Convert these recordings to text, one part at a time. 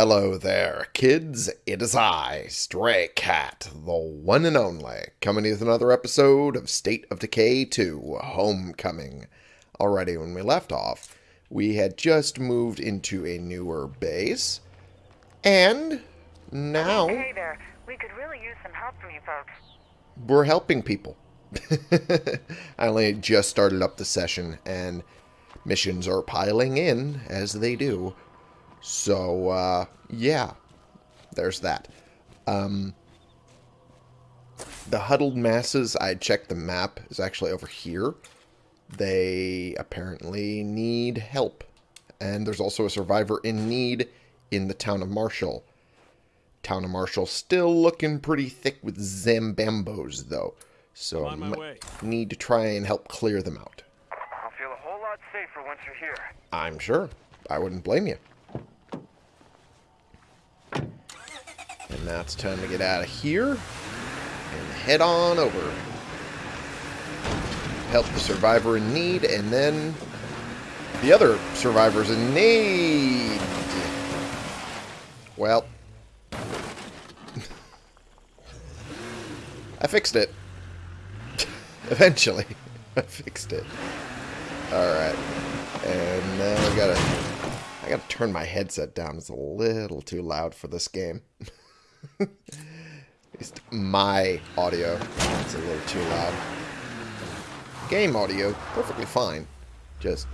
Hello there, kids. It is I, Stray Cat, the one and only, coming with another episode of State of Decay 2 Homecoming. Already, when we left off, we had just moved into a newer base, and now Hey there. We could really use some help from you folks. we're helping people. I only just started up the session, and missions are piling in, as they do. So, uh, yeah, there's that. Um, the huddled masses, I checked the map, is actually over here. They apparently need help. And there's also a survivor in need in the town of Marshall. Town of Marshall still looking pretty thick with Zambambos, though. So On my might need to try and help clear them out. I'll feel a whole lot safer once you're here. I'm sure. I wouldn't blame you. And now it's time to get out of here and head on over. Help the survivor in need and then the other survivors in need. Well, I fixed it. Eventually, I fixed it. Alright. And now I gotta... I gotta turn my headset down. It's a little too loud for this game. At least my audio is a little too loud. Game audio, perfectly fine. Just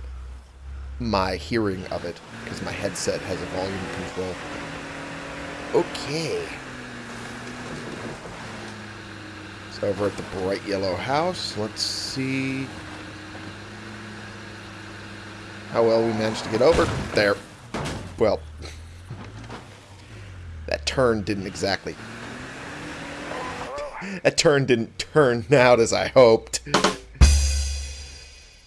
my hearing of it, because my headset has a volume control. Okay. It's over at the bright yellow house. Let's see how well we managed to get over. There. Well, that turn didn't exactly... That turn didn't turn out as I hoped.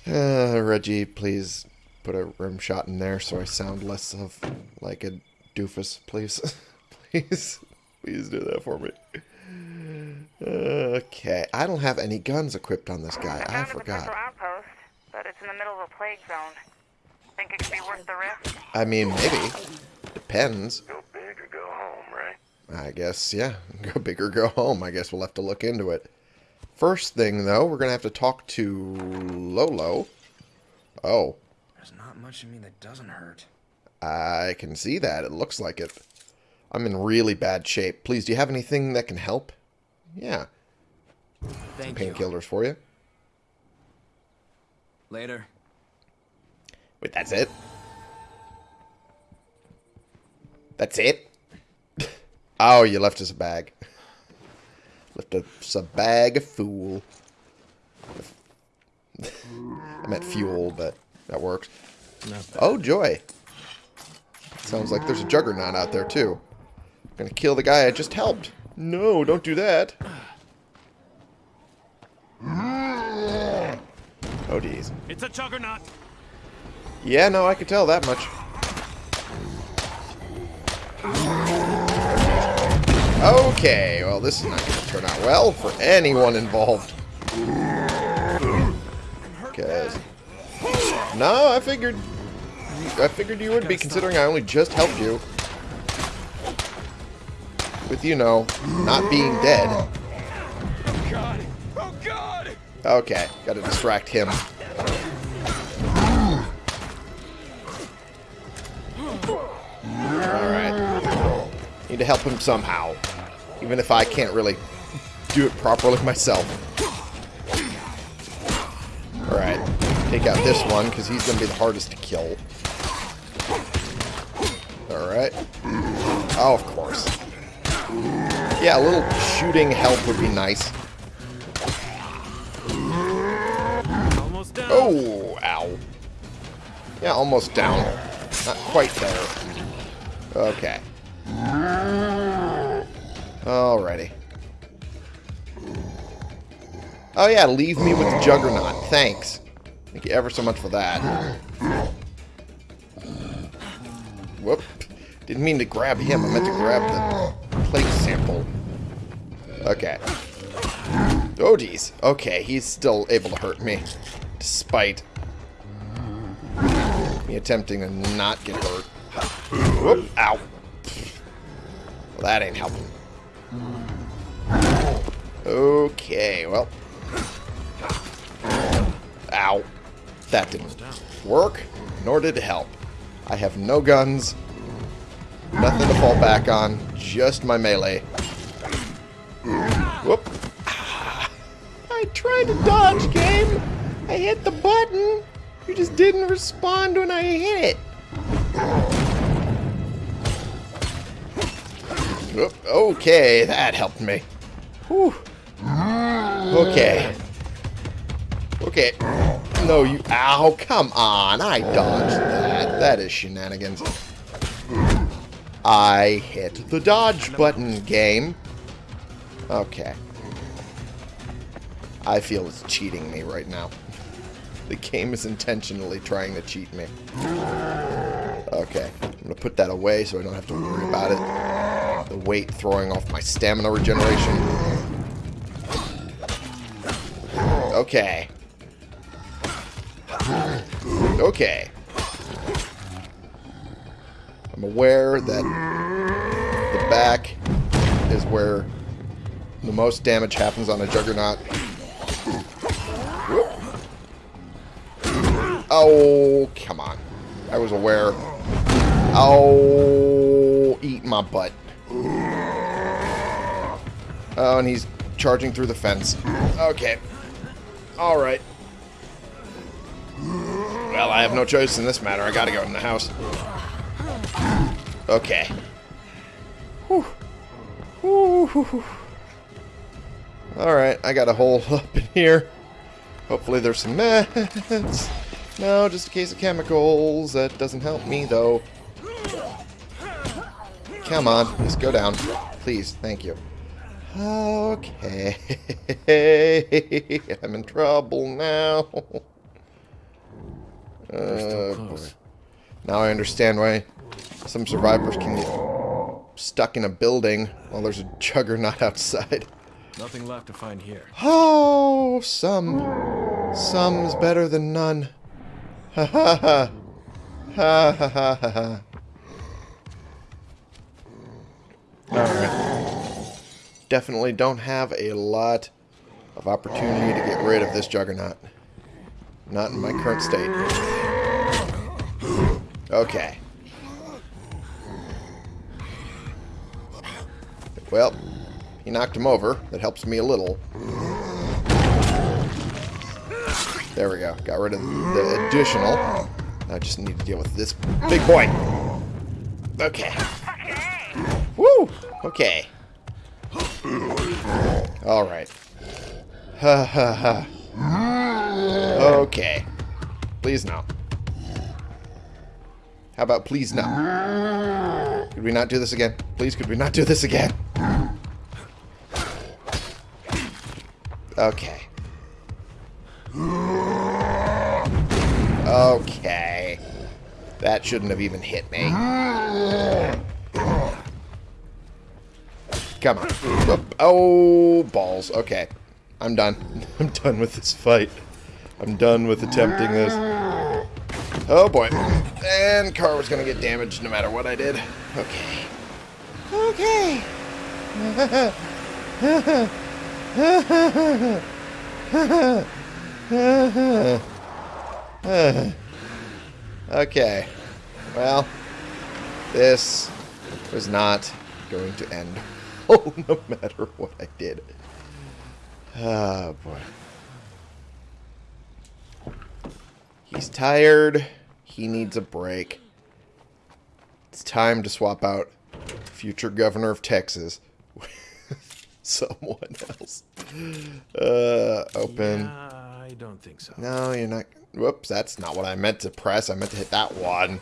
Uh, Reggie, please put a rim shot in there so I sound less of like a doofus, please. please. Please do that for me. Okay. I don't have any guns equipped on this guy. I forgot. outpost, but it's in the middle of a plague zone. Think it could be worth the risk? I mean, maybe. Depends. Go big or go home, right? I guess, yeah. Go big or go home. I guess we'll have to look into it. First thing, though, we're going to have to talk to Lolo. Oh, There's not much in me that doesn't hurt. I can see that. It looks like it. I'm in really bad shape. Please, do you have anything that can help? Yeah. Thank you. Painkillers for you. Later. Wait, that's it? That's it? oh, you left us a bag. left us a bag of fool. I meant fuel, but that works. Oh, joy. Sounds like there's a juggernaut out there, too. Gonna kill the guy I just helped. No, don't do that. Oh, geez. It's a juggernaut. Yeah, no, I could tell that much. Okay, well, this is not going to turn out well for anyone involved. Because... No, I figured... I figured you would be, considering I only just helped you. With, you know, not being dead. Oh, God. Oh God. Okay, gotta distract him. Alright. Need to help him somehow. Even if I can't really do it properly myself. Alright. Take out this one, because he's going to be the hardest to kill. Alright. Oh, of course. Yeah, a little shooting help would be nice. Oh, ow. Yeah, almost down. Not quite there. Okay. Alrighty. Oh yeah, leave me with the Juggernaut. Thanks. Thank you ever so much for that. Whoop. Didn't mean to grab him. I meant to grab the plague sample. Okay. Oh, geez. Okay, he's still able to hurt me. Despite me attempting to not get hurt. Whoop. Ow. Well, that ain't helping. Okay, well. Ow. That didn't work, nor did it help. I have no guns, nothing to fall back on, just my melee. Whoop. Ah, I tried to dodge, game. I hit the button. You just didn't respond when I hit it. Okay, that helped me. Whew. Okay. Okay. No, you... Ow, come on. I dodged that. That is shenanigans. I hit the dodge button, game. Okay. I feel it's cheating me right now. The game is intentionally trying to cheat me. Okay. I'm going to put that away so I don't have to worry about it. The weight throwing off my stamina regeneration. Okay. Okay. I'm aware that the back is where the most damage happens on a Juggernaut. Oh, come on. I was aware. Oh, eat my butt. Oh, and he's charging through the fence. Okay. Alright. Well, I have no choice in this matter. I gotta go in the house. Okay. Alright, I got a hole up in here. Hopefully there's some meds. No, just a case of chemicals. That doesn't help me, though. Come on, just go down. Please, thank you. Okay. I'm in trouble now. Uh. Now I understand why some survivors can get stuck in a building while there's a juggernaut outside. Nothing left to find here. Oh, some. Some's better than none. Ha ha ha. Ha ha ha ha ha. Alright. Definitely don't have a lot of opportunity to get rid of this juggernaut. Not in my current state. Okay. Well, he knocked him over. That helps me a little. There we go. Got rid of the additional. I just need to deal with this big boy. Okay. Woo! Okay. Ha ha. Okay. Please no. How about please no? Could we not do this again? Please, could we not do this again? Okay. Okay. That shouldn't have even hit me. Come on. Oh, balls. Okay. I'm done. I'm done with this fight. I'm done with attempting this. Oh, boy. And car was going to get damaged no matter what I did. Okay. Okay. okay. Well, this was not going to end. Oh, no matter what I did. Oh, boy. He's tired. He needs a break. It's time to swap out future governor of Texas with someone else. Uh, open. Yeah, I don't think so. No, you're not. Whoops, that's not what I meant to press. I meant to hit that one.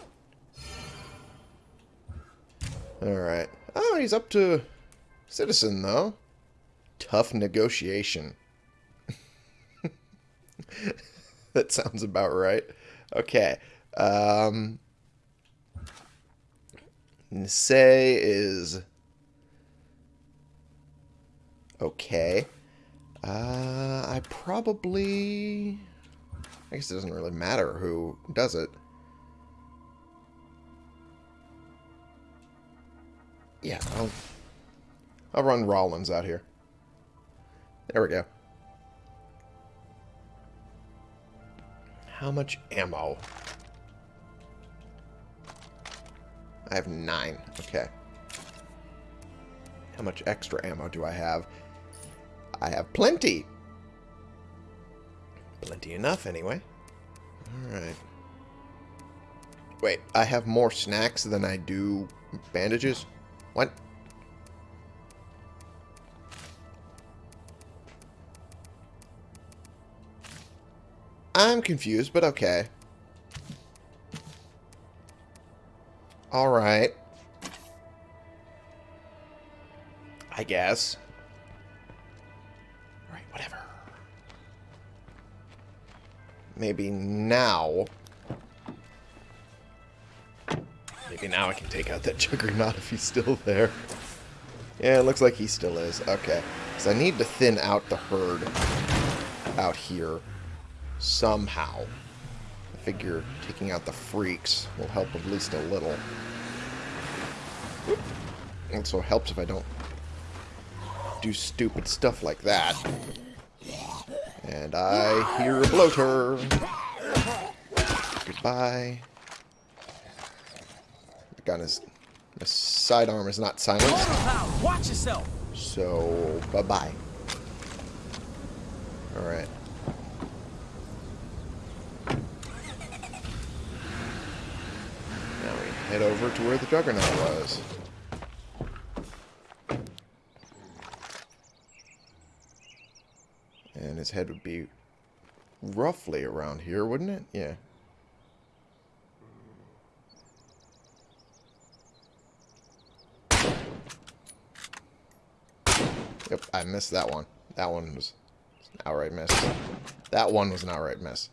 Alright. Oh, he's up to citizen, though. Tough negotiation. that sounds about right. Okay. Um, say is okay. Uh, I probably... I guess it doesn't really matter who does it. Yeah, I'll I'll run Rollins out here. There we go. How much ammo? I have nine. Okay. How much extra ammo do I have? I have plenty. Plenty enough, anyway. Alright. Wait, I have more snacks than I do bandages? What? I'm confused, but okay. Alright. I guess. Alright, whatever. Maybe now... Maybe now I can take out that Juggernaut if he's still there. Yeah, it looks like he still is. Okay. So I need to thin out the herd out here somehow. I figure taking out the freaks will help at least a little. Also helps if I don't do stupid stuff like that. And I hear a bloater. Goodbye. The gun is... The sidearm is not silenced. Watch yourself. So, bye-bye. Alright. Now we head over to where the Juggernaut was. And his head would be roughly around here, wouldn't it? Yeah. Yep, I missed that one. That one was an outright miss. That one was an outright miss.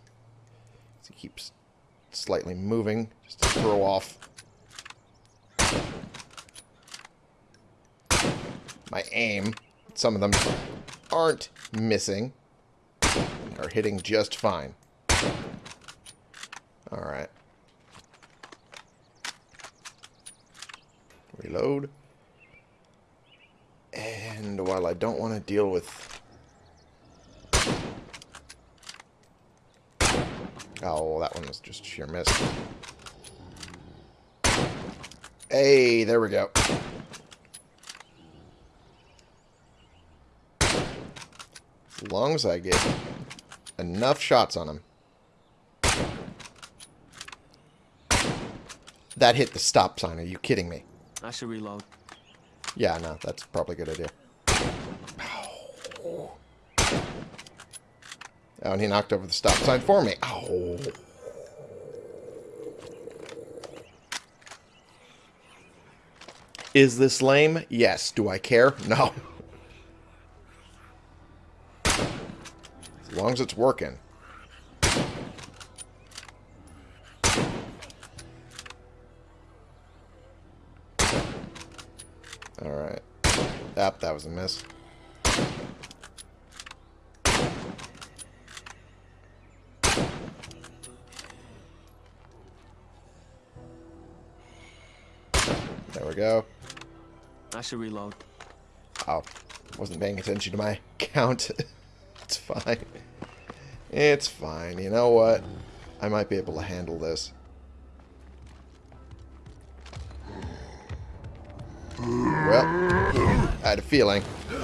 He keeps slightly moving just to throw off my aim. Some of them aren't missing. Are hitting just fine. Alright. Reload. And while I don't want to deal with... Oh, that one was just sheer miss. Hey, there we go. Long as I get enough shots on him. That hit the stop sign. Are you kidding me? I should reload. Yeah, no, that's probably a good idea. Oh, and he knocked over the stop sign for me. Oh. Is this lame? Yes. Do I care? No. long as it's working. Alright. Yep, that was a miss. There we go. I should reload. Oh, wasn't paying attention to my count. it's fine. It's fine. You know what? I might be able to handle this. Well, I had a feeling. There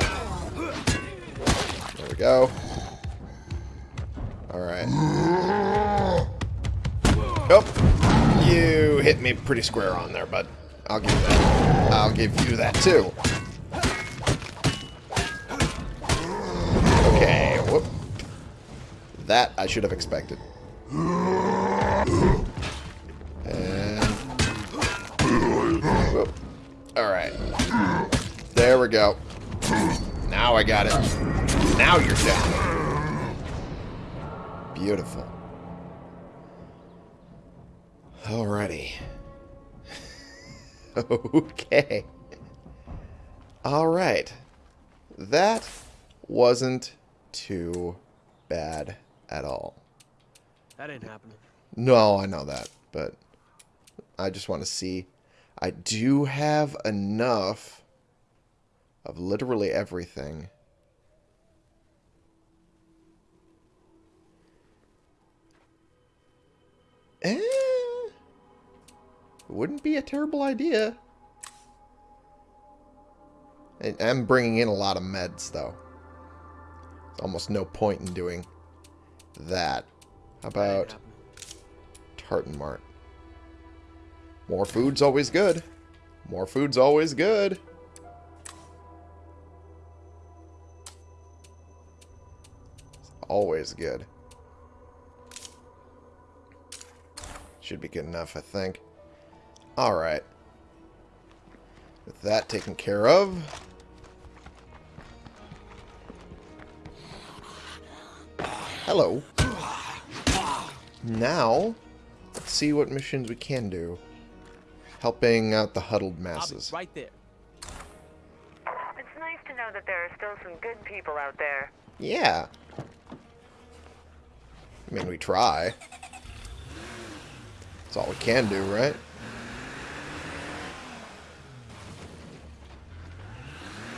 we go. Alright. Oh, you hit me pretty square on there, bud. I'll give you that. I'll give you that, too. Okay, whoop. That I should have expected. Alright. There we go. Now I got it. Now you're down. Beautiful. Alrighty. okay. Alright. That wasn't too bad at all. That ain't happening. No, I know that, but I just want to see. I do have enough of literally everything. Eh, wouldn't be a terrible idea. I'm bringing in a lot of meds, though. There's almost no point in doing that. How about. Tartan Mart? More food's always good. More food's always good. It's always good. Should be good enough, I think. Alright. With that taken care of. Hello. Now, let's see what missions we can do. Helping out the huddled masses. right there. It's nice to know that there are still some good people out there. Yeah. I mean, we try. That's all we can do, right?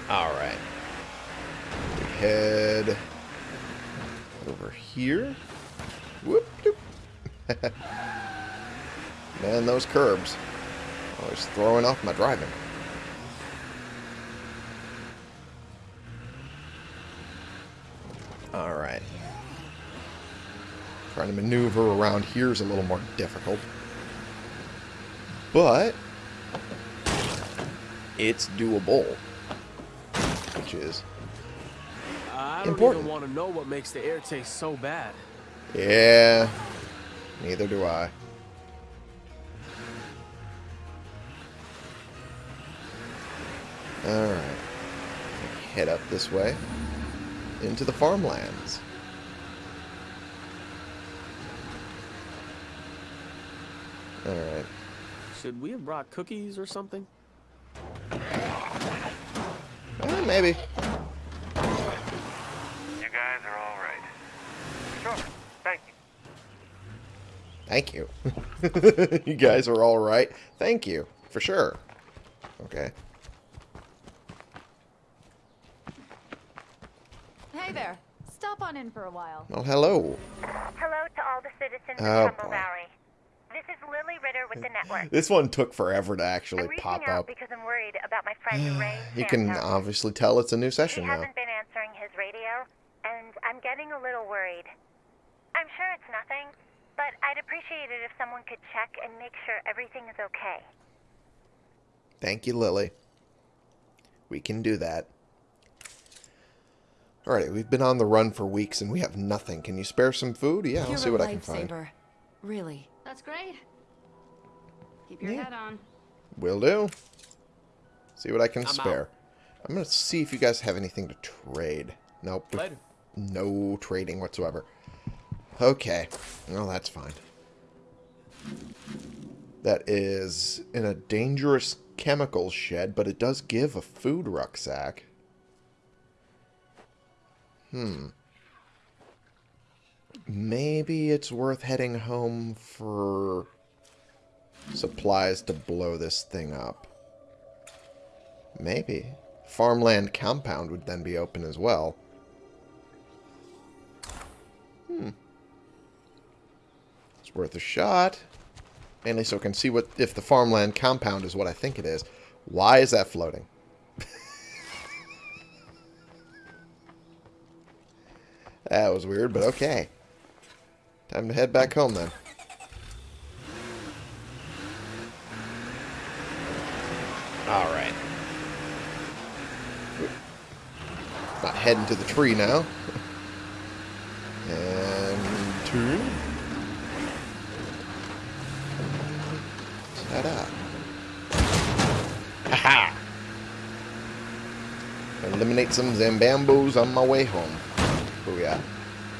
Alright. We head over here. Whoop. Man, those curbs. Always throwing off my driving. Alright. Trying to maneuver around here is a little more difficult. But it's doable. Which is I don't Important. even want to know what makes the air taste so bad. yeah. Neither do I. Alright. Head up this way. Into the farmlands. Alright. Should we have brought cookies or something? Eh, maybe. You guys are all right. Sure. Thank you. Thank you. you guys are all right. Thank you. For sure. Okay. Hey there. Stop on in for a while. Well, hello. Hello to all the citizens Oh, of Trumbull boy. Valley. This is Lily Ritter with the network. This one took forever to actually I'm pop out up. because I'm worried about my friend Ray. You can obviously tell it's a new He session now. hasn't been answering his radio, and I'm getting a little worried. I'm sure it's nothing, but I'd appreciate it if someone could check and make sure everything is okay. Thank you, Lily. We can do that. Alright, we've been on the run for weeks and we have nothing. Can you spare some food? Yeah, I'll You're see what I can find. lifesaver. Really. That's great. Keep your Yeah. head on. Will do. See what I can I'm out. spare. I'm going to see if you guys have anything to trade. Nope. Later. No trading whatsoever. Okay. Well, that's fine. That is in a dangerous chemical shed, but it does give a food rucksack. Hmm. Maybe it's worth heading home for supplies to blow this thing up. Maybe. Farmland compound would then be open as well. It's worth a shot. Mainly so I can see what if the farmland compound is what I think it is. Why is that floating? that was weird, but okay. Time to head back home then. Alright. Not heading to the tree now. And turn. Ta-da. Ha-ha! Eliminate some Zambambos on my way home. Booyah.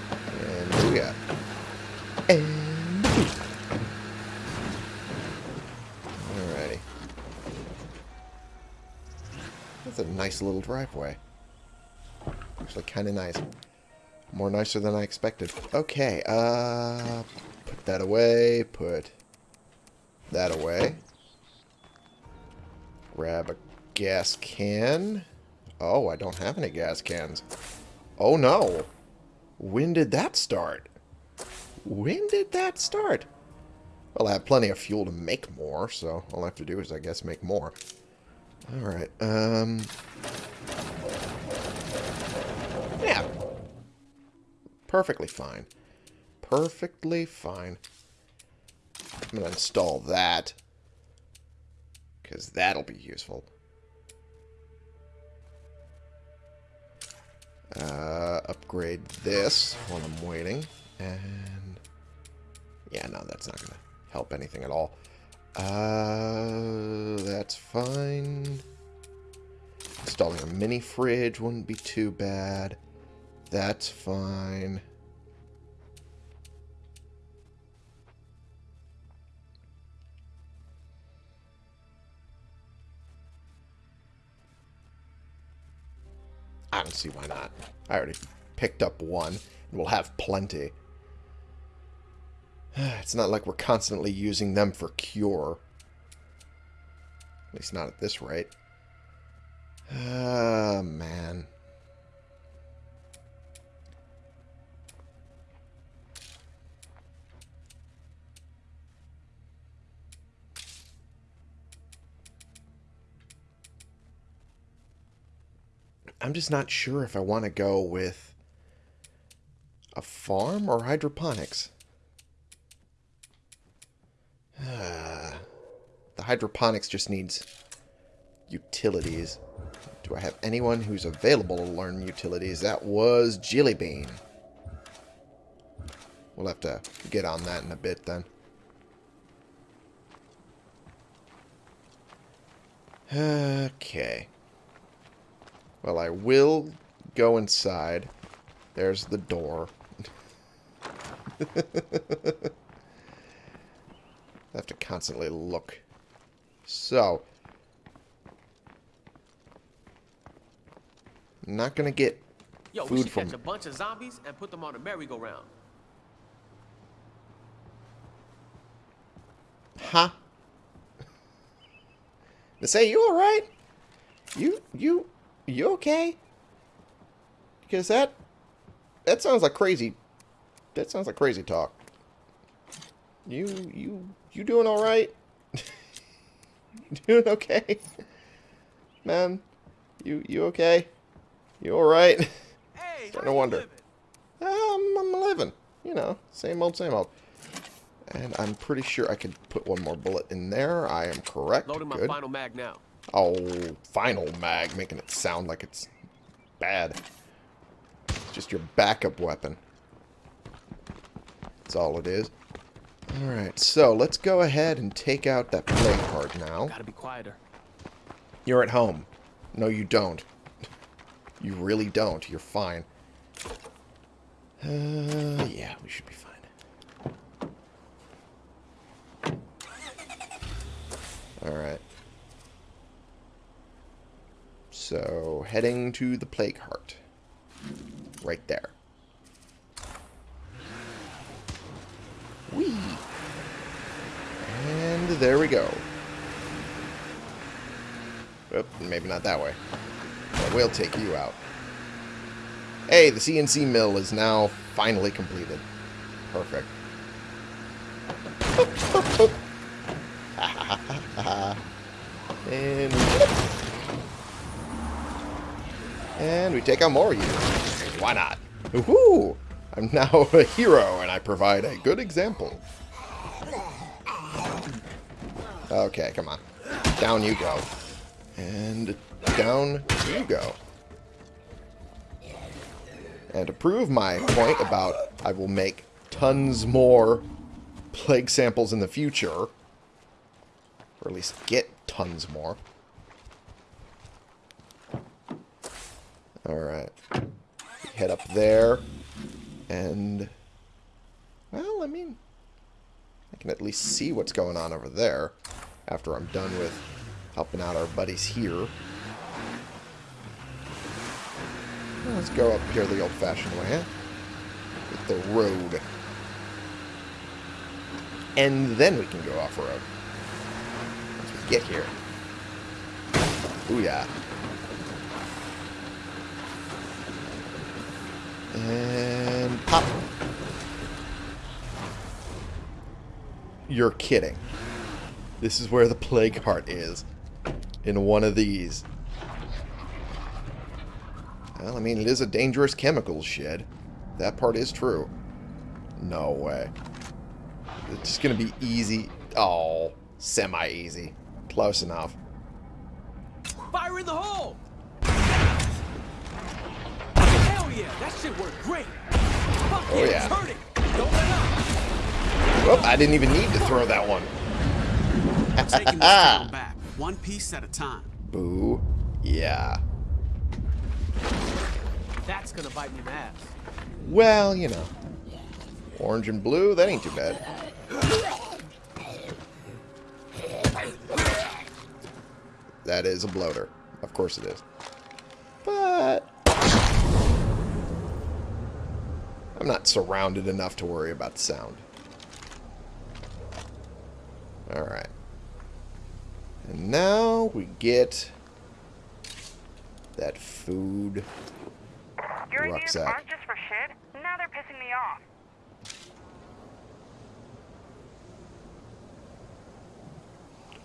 And booyah. And booyah. Alrighty. That's a nice little driveway. Actually, kind of nice. More nicer than I expected. Okay, uh... Put that away. Put that away. Grab a gas can. Oh, I don't have any gas cans. Oh, no. When did that start? When did that start? Well, I have plenty of fuel to make more, so all I have to do is, I guess, make more. Alright, um... Yeah. Perfectly fine. Perfectly fine. I'm going to install that. Because that'll be useful. Uh, upgrade this while I'm waiting. And... Yeah, no, that's not going to help anything at all. Uh, that's fine. Installing a mini fridge wouldn't be too bad. That's fine. I don't see why not. I already picked up one, and we'll have plenty. It's not like we're constantly using them for cure. At least not at this rate. Ah, man. I'm just not sure if I want to go with a farm or hydroponics. the hydroponics just needs utilities. Do I have anyone who's available to learn utilities? That was Jillybean. We'll have to get on that in a bit then. Okay. Well, I will go inside. There's the door. I have to constantly look. So. I'm not going to get Yo, food we should from... catch a bunch of zombies and put them on a merry-go-round. Huh? They say you alright? You, you, you okay? Because that, that sounds like crazy, that sounds like crazy talk. You, you, you doing alright? you doing okay? Man, you, you okay? You alright? Hey, Starting to wonder. Um, I'm living. You know, same old, same old. And I'm pretty sure I could put one more bullet in there. I am correct. Loading my Good. final mag now. Oh, final mag, making it sound like it's bad. It's just your backup weapon. That's all it is. Alright, so let's go ahead and take out that plague heart now. Gotta be quieter. You're at home. No, you don't. You really don't. You're fine. Uh, yeah, we should be fine. Alright. So, heading to the Plague Heart. Right there. Whee! And there we go. Oop, maybe not that way. But we'll take you out. Hey, the CNC mill is now finally completed. Perfect. and and we take out more of you. Why not? Woohoo! I'm now a hero, and I provide a good example. Okay, come on. Down you go. And down you go. And to prove my point about I will make tons more plague samples in the future, or at least get tons more. Alright. Head up there. And, well, I mean, I can at least see what's going on over there after I'm done with helping out our buddies here. Let's go up here the old-fashioned way, huh? With the road. And then we can go off-road. Once we get here. Ooh, yeah. And pop. You're kidding. This is where the plague heart is. In one of these. Well, I mean, it is a dangerous chemicals shed. That part is true. No way. It's just going to be easy. Oh, semi-easy. Close enough. Fire in the hole! Hell yeah, that shit worked great. Fuck Oh, yeah, hurting. Don't let up. Whoop, I didn't even need to throw that one. Taking back, one piece at a time. Boo. Yeah. That's gonna bite me in the ass. Well, you know. Orange and blue, that ain't too bad. That is a bloater. Of course it is. But... I'm not surrounded enough to worry about sound. Alright. And now we get that food Your rucksack. aren't just for shit. Now they're pissing me off.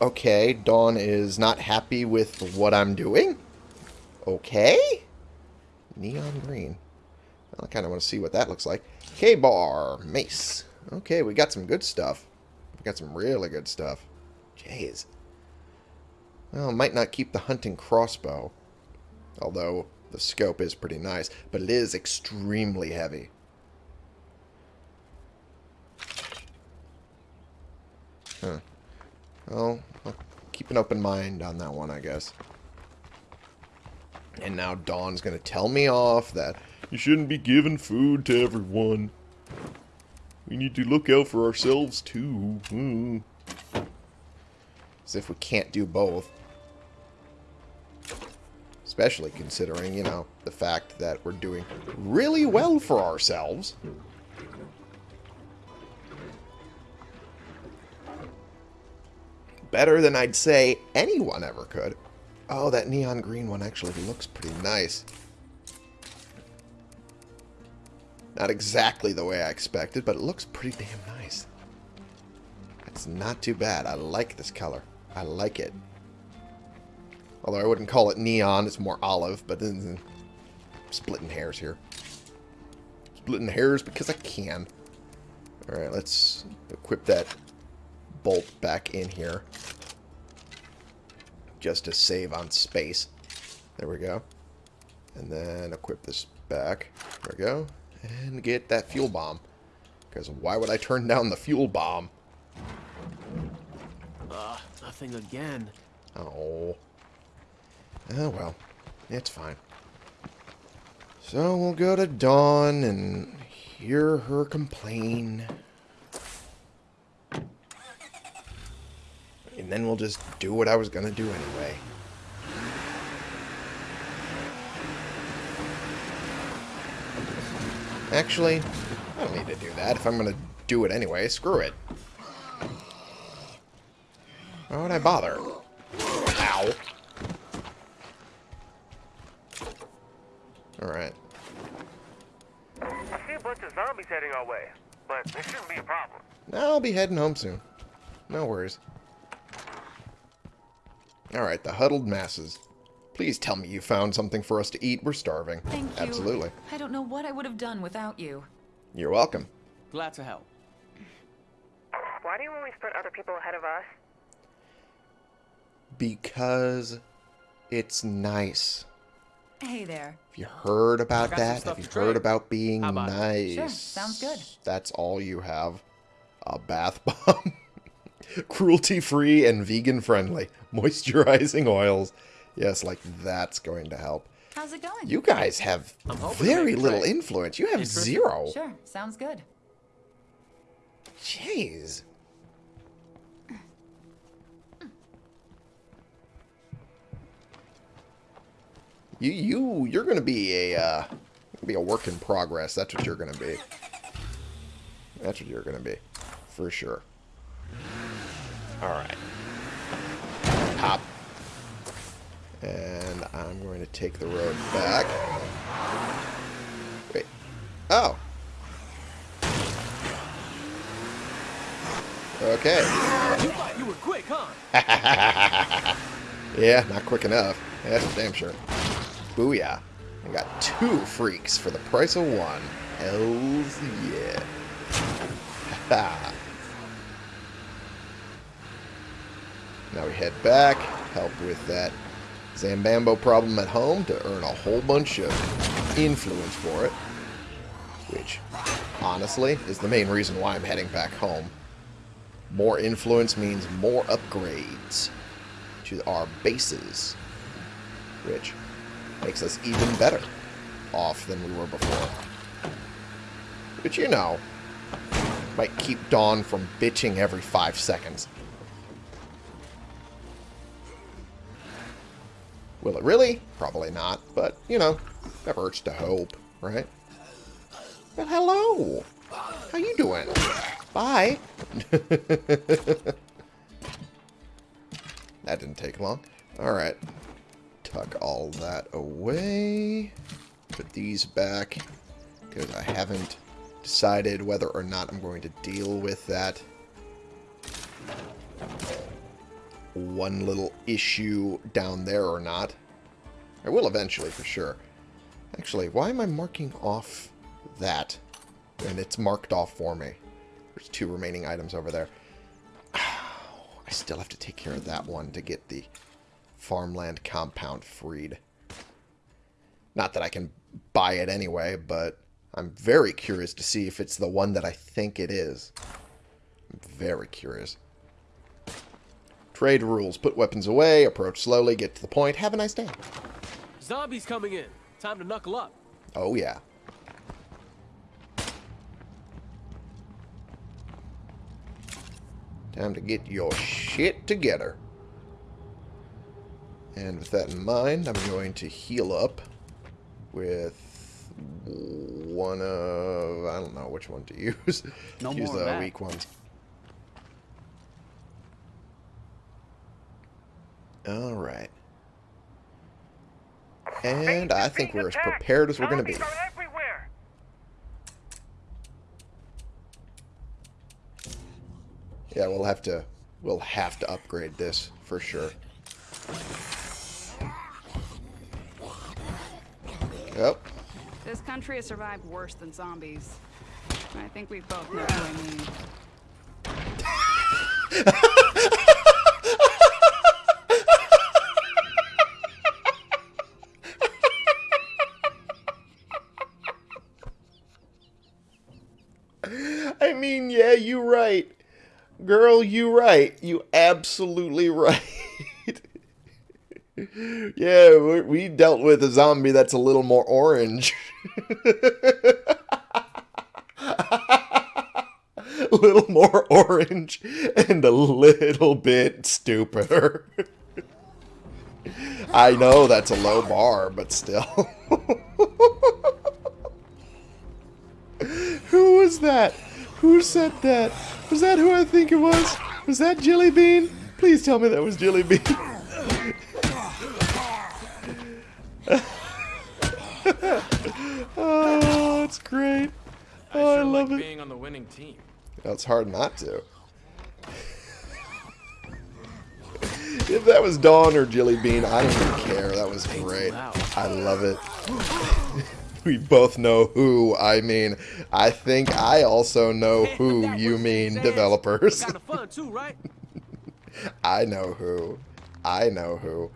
Okay, Dawn is not happy with what I'm doing. Okay. Neon green. I kind of want to see what that looks like. K-bar, mace. Okay, we got some good stuff. We got some really good stuff. Jeez. Well, might not keep the hunting crossbow. Although the scope is pretty nice. But it is extremely heavy. Huh. Well, I'll keep an open mind on that one, I guess. And now Dawn's going to tell me off that you shouldn't be giving food to everyone. We need to look out for ourselves, too. Hmm. As if we can't do both. Especially considering, you know, the fact that we're doing really well for ourselves. Better than I'd say anyone ever could. Oh, that neon green one actually looks pretty nice. Not exactly the way I expected, but it looks pretty damn nice. That's not too bad. I like this color. I like it. Although I wouldn't call it neon, it's more olive, but then splitting hairs here. Splitting hairs because I can. Alright, let's equip that bolt back in here. Just to save on space. There we go. And then equip this back. There we go. And get that fuel bomb. Because why would I turn down the fuel bomb? Uh, nothing again. Oh. Oh, well. It's fine. So we'll go to Dawn and hear her complain. And then we'll just do what I was going to do anyway. Actually, I don't need to do that. If I'm going to do it anyway, screw it. Why would I bother? Ow. Alright. I see a bunch of zombies heading our way, but this shouldn't be a problem. I'll be heading home soon. No worries. Alright, the huddled masses. Please tell me you found something for us to eat. We're starving. Thank you. Absolutely. I don't know what I would have done without you. You're welcome. Glad to help. Why do you always put other people ahead of us? Because it's nice. Hey there. Have you heard about I got some that? Have you heard about being about nice? Sure, sounds good. That's all you have. A bath bomb. Cruelty free and vegan friendly. Moisturizing oils. Yes, like that's going to help. How's it going? You guys have I'm hoping to very little right. influence. You have Interested? zero. Sure, sounds good. Jeez. You you you're gonna be a uh, be a work in progress. That's what you're gonna be. That's what you're gonna be, for sure. All right. Hop. And I'm going to take the road back. Wait. Oh. Okay. You thought you were quick, huh? yeah, not quick enough. That's damn sure. Booyah. I got two freaks for the price of one. Hells yeah. now we head back, help with that Zambambo problem at home to earn a whole bunch of influence for it. Which, honestly, is the main reason why I'm heading back home. More influence means more upgrades to our bases, which makes us even better off than we were before. Which, you know, might keep Dawn from bitching every five seconds. Will it really? Probably not, but, you know, never hurts to hope, right? Well, hello! How you doing? Bye! That didn't take long. Alright. Tuck all that away. Put these back. Because I haven't decided whether or not I'm going to deal with that one little issue down there or not. I will eventually, for sure. Actually, why am I marking off that? And it's marked off for me. There's two remaining items over there. I still have to take care of that one to get the farmland compound freed. Not that I can buy it anyway, but I'm very curious to see if it's the one that I think it is. I'm very curious. Trade rules. Put weapons away, approach slowly, get to the point. Have a nice day. Zombies coming in. Time to knuckle up. Oh, yeah. Time to get your shit together. And with that in mind, I'm going to heal up with one of... I don't know which one to use. No use more the that. weak ones. Alright. And I think we're as prepared as we're going to be. Zombies are everywhere. Yeah, we'll have to we'll have to upgrade this for sure. Yep. This country has survived worse than zombies. I think we both know who I mean. I mean, yeah, you right. Girl, you right. You absolutely right. yeah, we, we dealt with a zombie that's a little more orange. a little more orange and a little bit stupider. I know that's a low bar, but still. Who was that? Who said that? Was that who I think it was? Was that Jilly Bean? Please tell me that was Jilly Bean. oh, it's great. I Oh, I sure love like it. being on the winning team. It's hard not to. If that was Dawn or Jilly Bean, I don't even care. That was great. I love it. we both know who I mean. I think I also know who you mean, developers. Kind of fun too, right? I know who. I know who.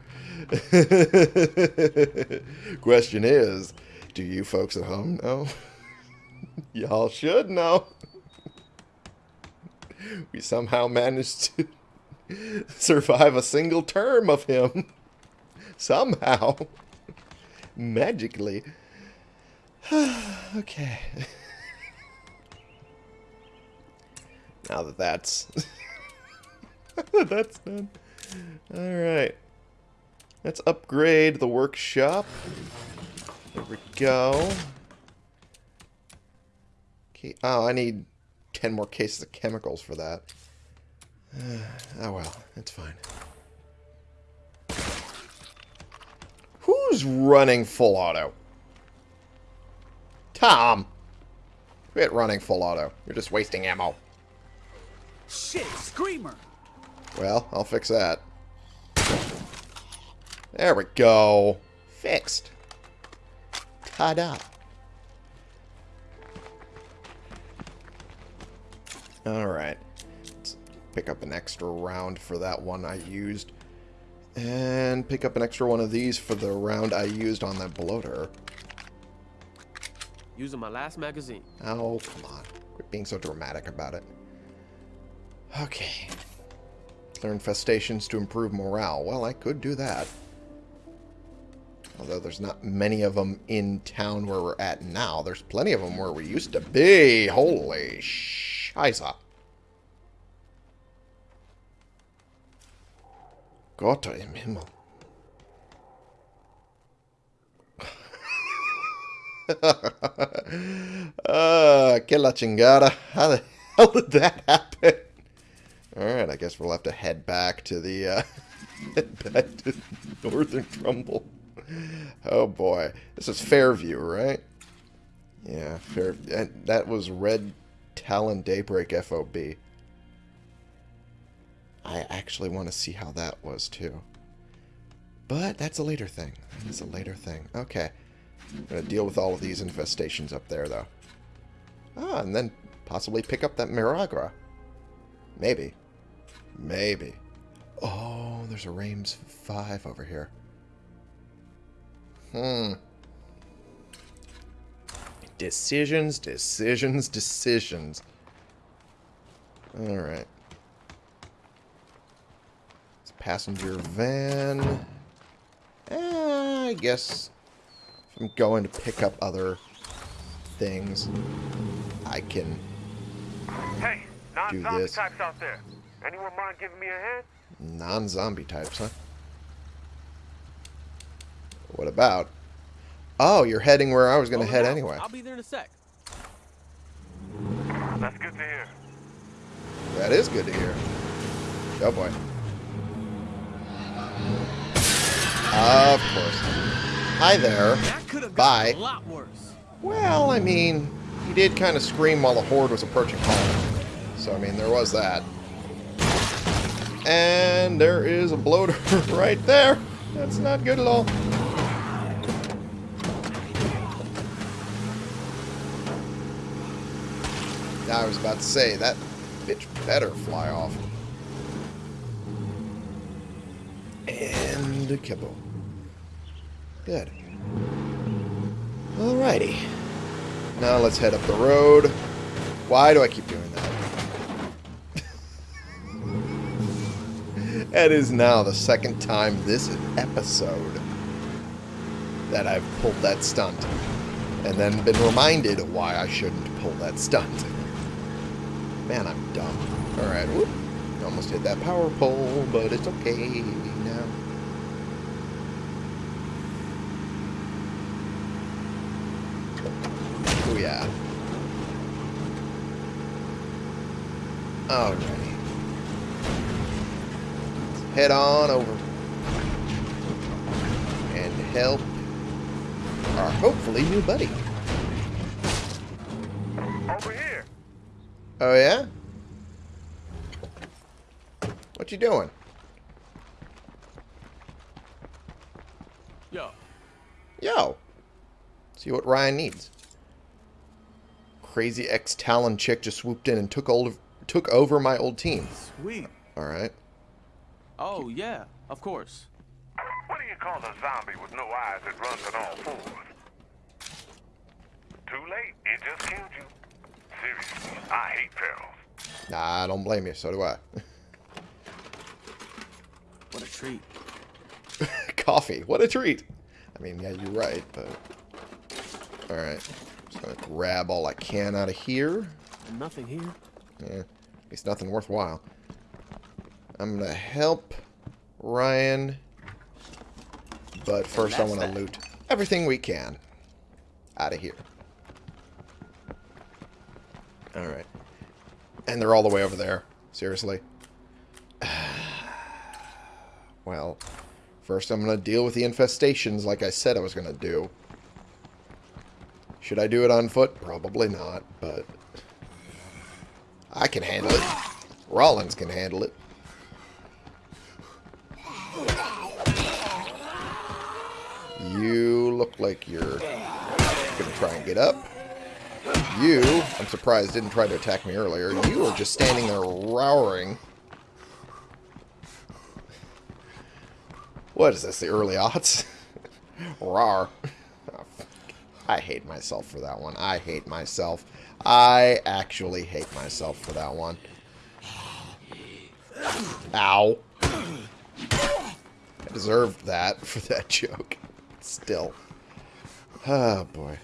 Question is, do you folks at home know? Y'all should know. We somehow managed to survive a single term of him. Somehow. Magically. okay. now that that's that's done. Alright. Let's upgrade the workshop. There we go. Okay. Oh, I need 10 more cases of chemicals for that. oh well, it's fine. Who's running full auto? Tom! Quit running full auto. You're just wasting ammo. Shit, screamer. Well, I'll fix that. There we go. Fixed. Ta-da. Alright. Let's pick up an extra round for that one I used. And pick up an extra one of these for the round I used on that bloater. Using my last magazine. Oh, come on. Quit being so dramatic about it. Okay. Clear infestations to improve morale. Well, I could do that. Although there's not many of them in town where we're at now. There's plenty of them where we used to be. Holy scheiße. Gott im Himmel. Uh, que la chingada. How the hell did that happen? Alright, I guess we'll have to head back to the, uh, head back to Northern Trumbull. Oh boy. This is Fairview, right? Yeah, Fair. And that was Red Talon Daybreak FOB. I actually want to see how that was too. But that's a later thing. That's a later thing. Okay. I'm going to deal with all of these infestations up there, though. Ah, and then possibly pick up that Miragra. Maybe. Maybe. Oh, there's a Rames 5 over here. Hmm. Decisions, decisions, decisions. Alright. It's passenger van. Eh, I guess I'm going to pick up other things, I can Hey, Do non-zombie this. types out there. Anyone mind giving me a hand? non-zombie types, huh? What about? Oh, you're heading where I was going to Over head now. anyway. I'll be there in a sec. That's good to hear. That is good to hear. Oh boy. Of course. Hi there. That could have Bye. a lot worse. Well, I mean, he did kind of scream while the horde was approaching home. So, I mean, there was that. And there is a bloater right there. That's not good at all. I was about to say, that bitch better fly off. And a kibble. Good. Alrighty. Now let's head up the road. Why do I keep doing that? that is now the second time this episode that I've pulled that stunt. And then been reminded why I shouldn't pull that stunt. Man, I'm dumb. Alright, whoop. Almost hit that power pole, but it's okay now. Oh yeah. Alrighty. Let's head on over. And help our hopefully new buddy. Over here. Oh yeah? What you doing? Yo, Yo. See what Ryan needs. Crazy ex-Talon chick just swooped in and took old took over my old team. Sweet. Alright. oh yeah, of course. What do you call a zombie with no eyes that runs on all fours? Too late. It just killed you. Seriously, I hate perils. Nah, I don't blame you, so do I. What a treat. Coffee. What a treat. I mean, yeah, you're right, but... Alright. Just gonna grab all I can out of here. Nothing here. Yeah, at least nothing worthwhile. I'm gonna help Ryan, but first I want to loot everything we can out of here. All right, and they're all the way over there. Seriously. Well, first I'm gonna deal with the infestations, like I said I was gonna do. Should I do it on foot? Probably not, but I can handle it. Rollins can handle it. You look like you're to try and get up. You, I'm surprised, didn't try to attack me earlier. You were just standing there rowering. What is this, the early aughts? Rar. I hate myself for that one. I hate myself. I actually hate myself for that one. Ow. I deserved that for that joke. Still. Oh, boy.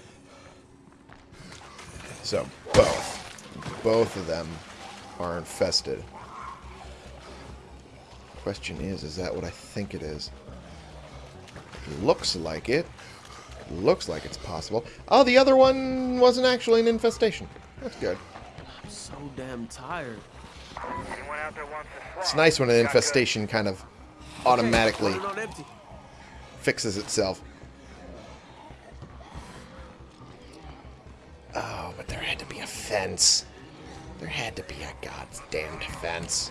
So, both. Both of them are infested. Question is, is that what I think it is? Looks like it. Looks like it's possible. Oh, the other one wasn't actually an infestation. That's good. I'm so damn tired. Anyone out there wants? It's nice when an infestation kind of automatically Running fixes itself. Oh, but there had to be a fence. There had to be a goddamn fence.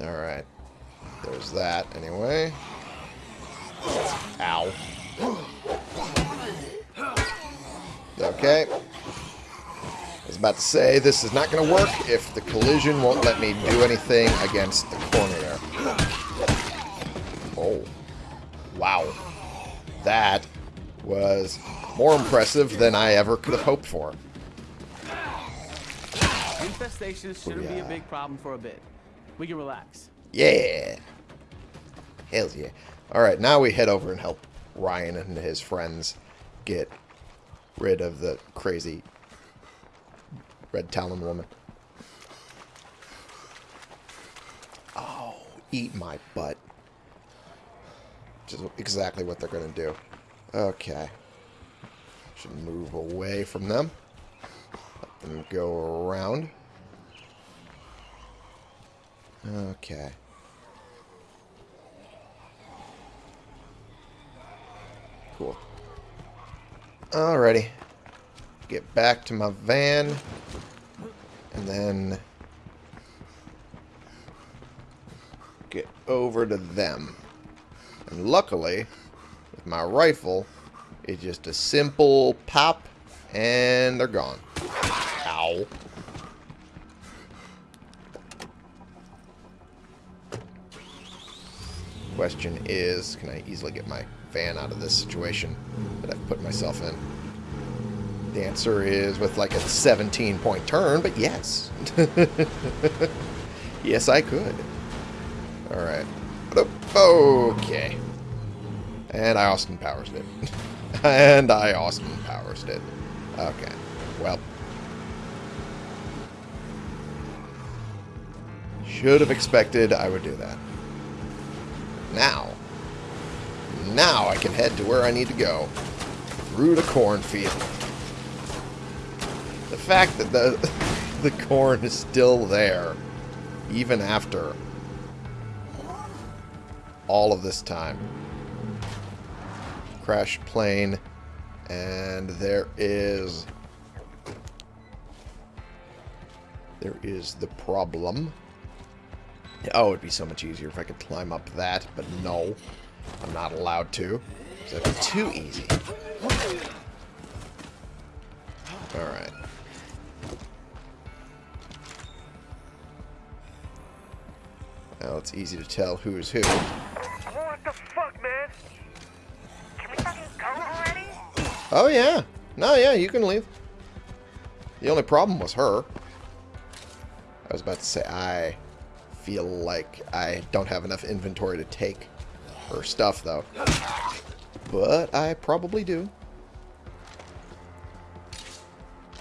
Alright. There's that, anyway. Ow. Okay. I was about to say, this is not going to work if the collision won't let me do anything against the corner there. Oh. Wow. That was more impressive than I ever could have hoped for. Infestations shouldn't be a big problem for a bit. We can relax. Yeah. Hells yeah. Alright, now we head over and help Ryan and his friends get rid of the crazy red talon woman. Oh, eat my butt. Is exactly what they're going to do. Okay. Should move away from them. Let them go around. Okay. Cool. Alrighty. Get back to my van. And then... Get over to them. And luckily, with my rifle, it's just a simple pop, and they're gone. Ow. Question is, can I easily get my van out of this situation that I've put myself in? The answer is with like a 17 point turn, but yes. yes, I could. Alright. Okay. And I Austin Powers did. and I Austin Powers did. Okay. Well. Should have expected I would do that. Now. Now I can head to where I need to go. Through the cornfield. The fact that the the corn is still there, even after all of this time. Crash plane, and there is there is the problem. Oh, it'd be so much easier if I could climb up that, but no. I'm not allowed to. So that'd be too easy. Alright. Now it's easy to tell who's who. What the fuck, man? Can we fucking go already? Oh, yeah. No, yeah, you can leave. The only problem was her. I was about to say, I feel like I don't have enough inventory to take stuff, though. But I probably do.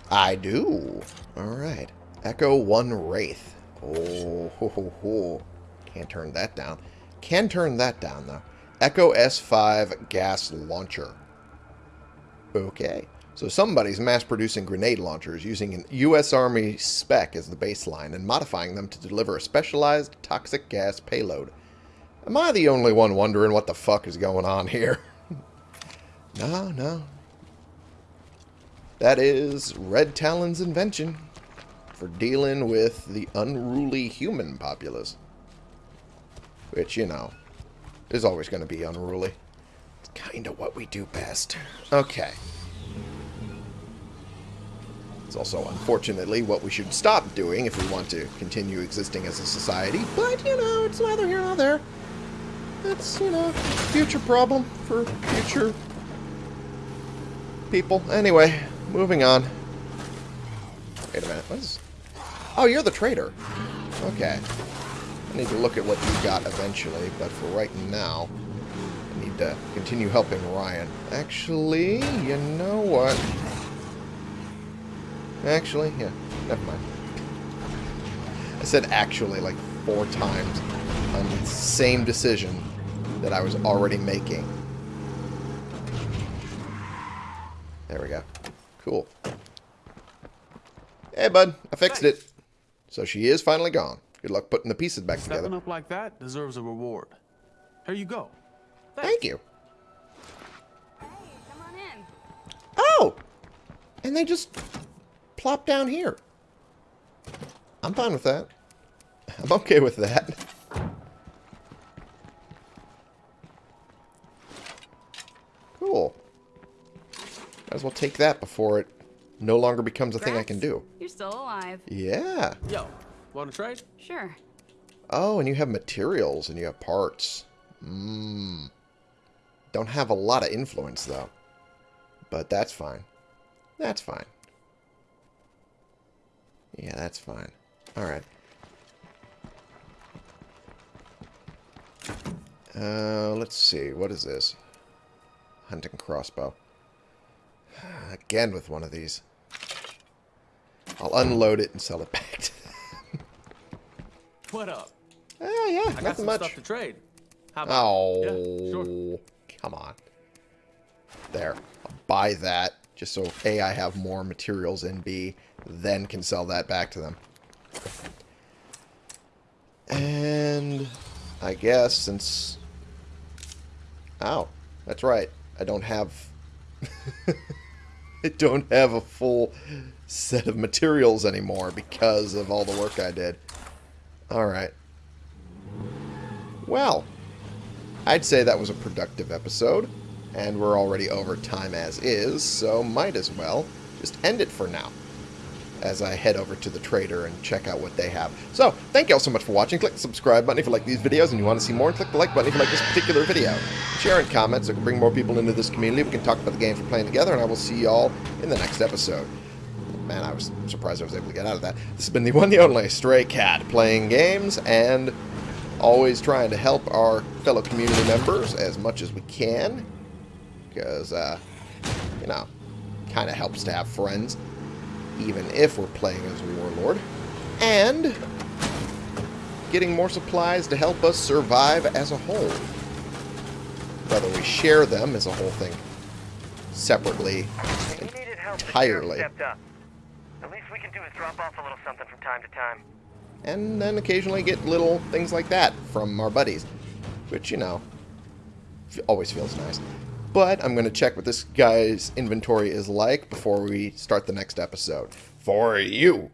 I do. Alright. Echo 1 Wraith. Oh, ho, ho, ho. Can't turn that down. Can turn that down, though. Echo S5 Gas Launcher. Okay. So somebody's mass-producing grenade launchers using an U.S. Army spec as the baseline and modifying them to deliver a specialized toxic gas payload. Am I the only one wondering what the fuck is going on here? no, no. That is Red Talon's invention for dealing with the unruly human populace. Which, you know, is always going to be unruly. It's kind of what we do best. Okay. It's also, unfortunately, what we should stop doing if we want to continue existing as a society. But, you know, it's neither here nor there. That's, you know, future problem for future people. Anyway, moving on. Wait a minute. What is... Oh, you're the trader. Okay. I need to look at what you got eventually, but for right now, I need to continue helping Ryan. Actually, you know what? Actually, yeah, never mind. I said actually like four times on the same decision that I was already making. There we go. Cool. Hey, bud. I fixed it. So she is finally gone. Good luck putting the pieces back Stepping together. up like that deserves a reward. Here you go. Thank you. Hey, come on in. Oh! And they just plop down here. I'm fine with that. I'm okay with that. Cool. Might as well take that before it no longer becomes a thing I can do. You're still alive. Yeah. Yo, want to trade? Sure. Oh, and you have materials and you have parts. Mmm. Don't have a lot of influence, though. But that's fine. That's fine. Yeah, that's fine. Alright. Uh, let's see. What is this? Hunting crossbow. Again with one of these. I'll unload it and sell it back to them. What up? Oh, yeah, I got some much. stuff to trade. How about? Oh, Yeah, sure. come on. There. I'll buy that just so A, I have more materials, and B, then can sell that back to them. And I guess since... Oh, that's right. I don't have... I don't have a full set of materials anymore because of all the work I did. Alright. Well, I'd say that was a productive episode, and we're already over time as is, so might as well just end it for now as I head over to the trader and check out what they have. So, thank you all so much for watching. Click the subscribe button if you like these videos and you want to see more, and click the like button if you like this particular video. Share and comment so we can bring more people into this community. We can talk about the games we're playing together, and I will see you all in the next episode. Man, I was surprised I was able to get out of that. This has been the one, the only Stray Cat, playing games and always trying to help our fellow community members as much as we can. Because, uh, you know, kind of helps to have friends, even if we're playing as a Warlord. And getting more supplies to help us survive as a whole. Whether we share them as a whole thing separately If needed help, entirely. sheriff stepped up. The least we can do is drop off a little something from time to time. and then occasionally get little things like that from our buddies, which, you know, always feels nice. But I'm going to check what this guy's inventory is like before we start the next episode. For you!